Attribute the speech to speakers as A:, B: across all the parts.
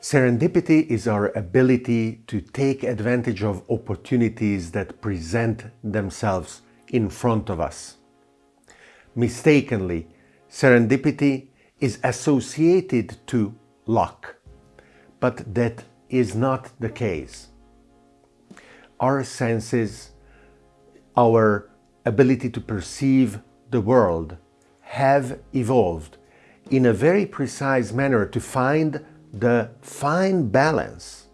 A: Serendipity is our ability to take advantage of opportunities that present themselves in front of us. Mistakenly, serendipity is associated to luck, but that is not the case. Our senses, our ability to perceive the world have evolved in a very precise manner to find the fine balance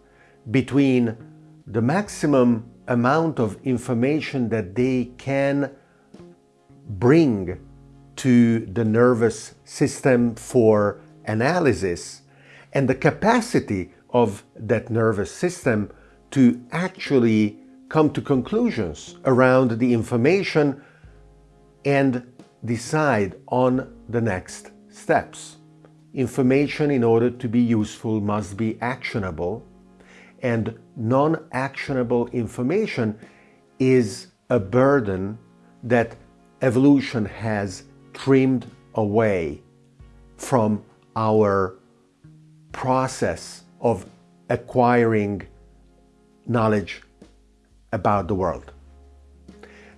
A: between the maximum amount of information that they can bring to the nervous system for analysis and the capacity of that nervous system to actually come to conclusions around the information and decide on the next steps. Information in order to be useful must be actionable and non-actionable information is a burden that evolution has trimmed away from our process of acquiring knowledge about the world.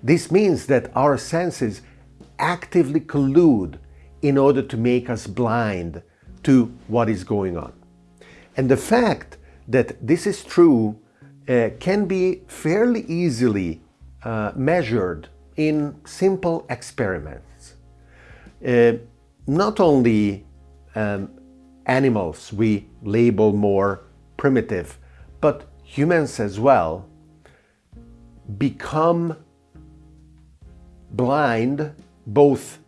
A: This means that our senses actively collude in order to make us blind to what is going on. And the fact that this is true uh, can be fairly easily uh, measured in simple experiments. Uh, not only um, animals we label more primitive, but humans as well become blind both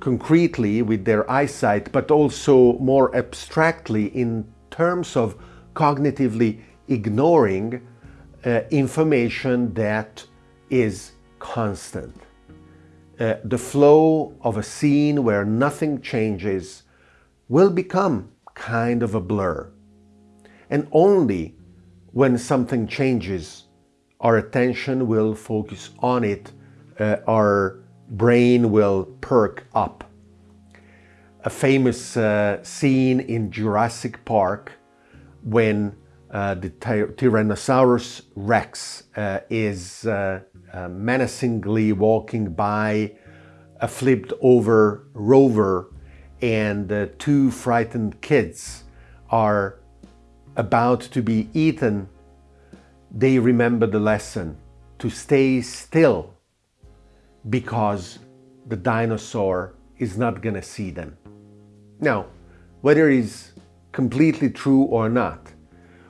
A: concretely with their eyesight, but also more abstractly in terms of cognitively ignoring uh, information that is constant. Uh, the flow of a scene where nothing changes will become kind of a blur. And only when something changes, our attention will focus on it, uh, our brain will perk up. A famous uh, scene in Jurassic Park when uh, the Tyrannosaurus Rex uh, is uh, uh, menacingly walking by a flipped over rover and two frightened kids are about to be eaten, they remember the lesson to stay still because the dinosaur is not going to see them. Now, whether it's completely true or not,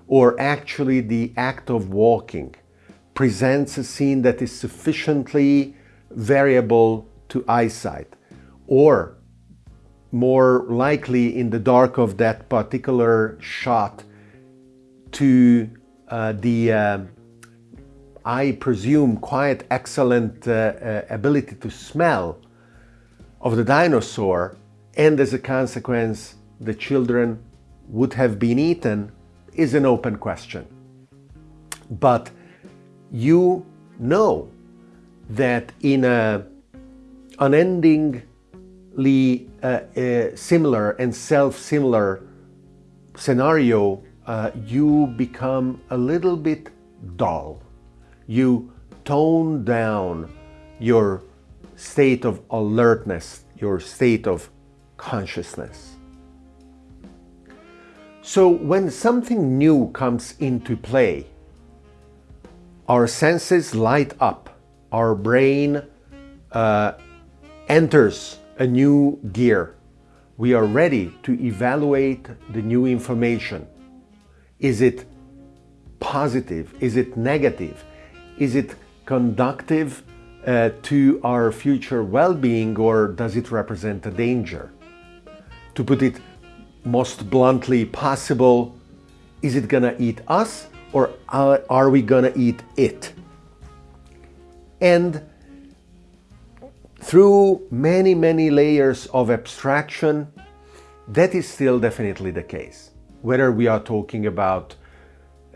A: or actually the act of walking presents a scene that is sufficiently variable to eyesight, or more likely in the dark of that particular shot to uh, the uh, I presume, quite excellent uh, uh, ability to smell of the dinosaur and as a consequence the children would have been eaten is an open question. But you know that in a unendingly uh, uh, similar and self-similar scenario, uh, you become a little bit dull you tone down your state of alertness, your state of consciousness. So when something new comes into play, our senses light up, our brain uh, enters a new gear. We are ready to evaluate the new information. Is it positive? Is it negative? Is it conductive uh, to our future well-being or does it represent a danger? To put it most bluntly possible, is it gonna eat us or are we gonna eat it? And through many, many layers of abstraction, that is still definitely the case. Whether we are talking about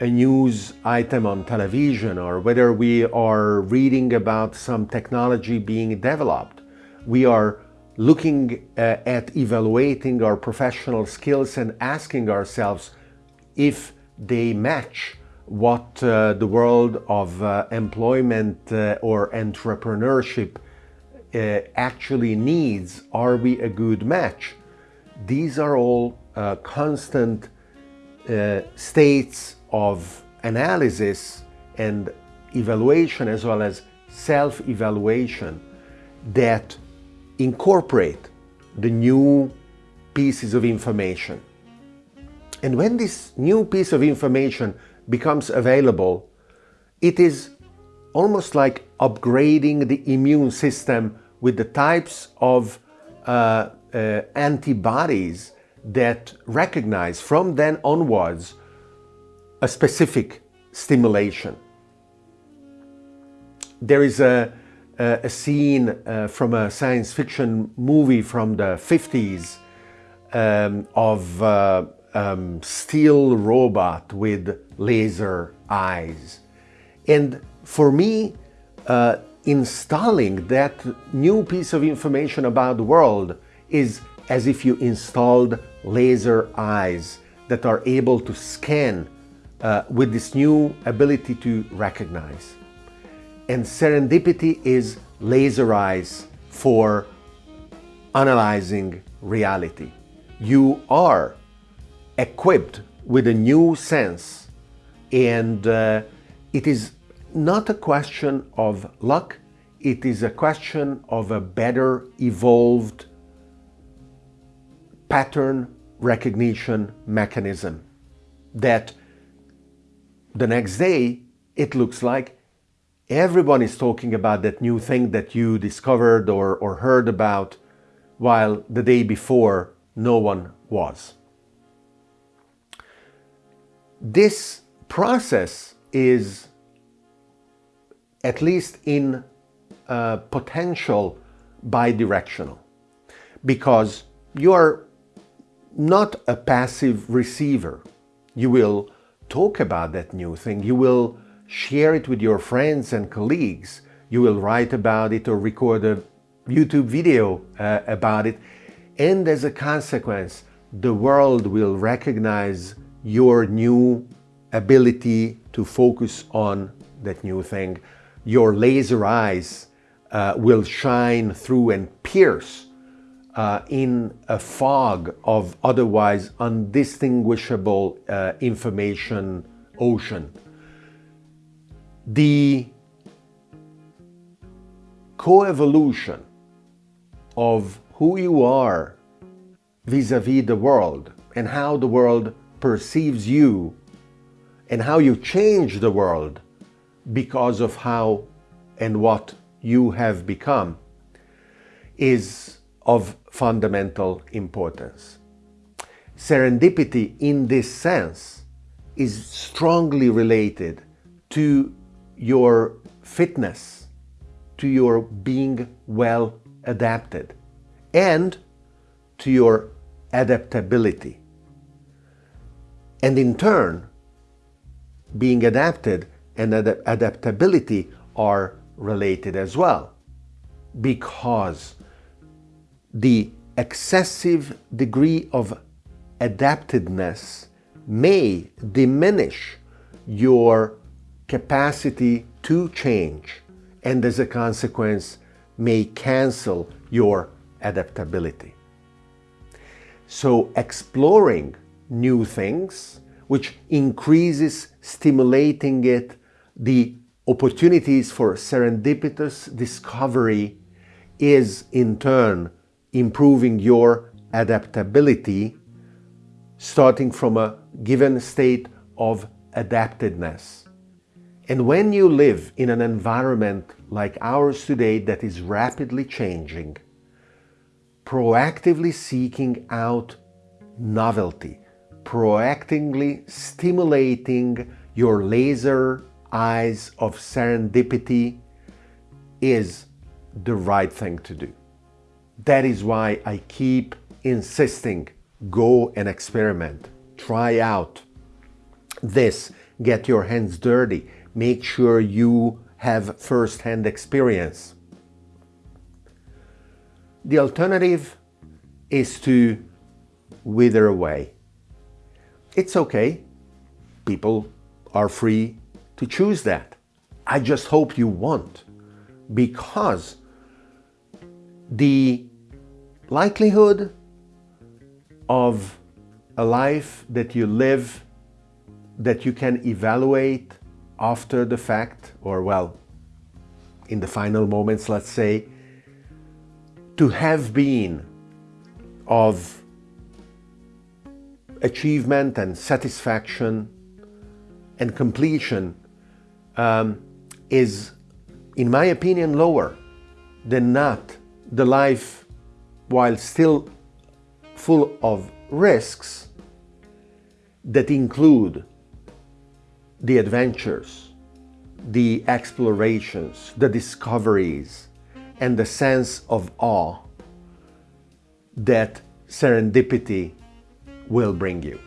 A: a news item on television or whether we are reading about some technology being developed. We are looking uh, at evaluating our professional skills and asking ourselves, if they match what uh, the world of uh, employment uh, or entrepreneurship uh, actually needs. Are we a good match? These are all uh, constant uh, states of analysis and evaluation as well as self-evaluation that incorporate the new pieces of information. And when this new piece of information becomes available, it is almost like upgrading the immune system with the types of uh, uh, antibodies that recognize from then onwards a specific stimulation. There is a, a, a scene uh, from a science fiction movie from the 50s um, of uh, um, steel robot with laser eyes. And for me, uh, installing that new piece of information about the world is as if you installed laser eyes that are able to scan uh, with this new ability to recognize. And serendipity is laser eyes for analyzing reality. You are equipped with a new sense and uh, it is not a question of luck, it is a question of a better evolved pattern recognition mechanism that the next day it looks like everyone is talking about that new thing that you discovered or, or heard about while the day before no one was. This process is at least in uh, potential bidirectional because you are not a passive receiver. You will talk about that new thing. You will share it with your friends and colleagues. You will write about it or record a YouTube video uh, about it. And as a consequence, the world will recognize your new ability to focus on that new thing your laser eyes uh, will shine through and pierce uh, in a fog of otherwise undistinguishable uh, information ocean. The coevolution of who you are vis-a-vis -vis the world and how the world perceives you and how you change the world because of how and what you have become is of fundamental importance. Serendipity in this sense is strongly related to your fitness, to your being well adapted, and to your adaptability. And in turn, being adapted and ad adaptability are related as well because the excessive degree of adaptedness may diminish your capacity to change and as a consequence may cancel your adaptability. So exploring new things, which increases stimulating it the opportunities for serendipitous discovery is in turn improving your adaptability starting from a given state of adaptedness. And when you live in an environment like ours today that is rapidly changing, proactively seeking out novelty, proactively stimulating your laser eyes of serendipity is the right thing to do. That is why I keep insisting, go and experiment, try out this, get your hands dirty, make sure you have first-hand experience. The alternative is to wither away. It's okay people are free to choose that. I just hope you won't because the likelihood of a life that you live that you can evaluate after the fact or well in the final moments let's say to have been of achievement and satisfaction and completion um, is, in my opinion, lower than not the life, while still full of risks that include the adventures, the explorations, the discoveries, and the sense of awe that serendipity will bring you.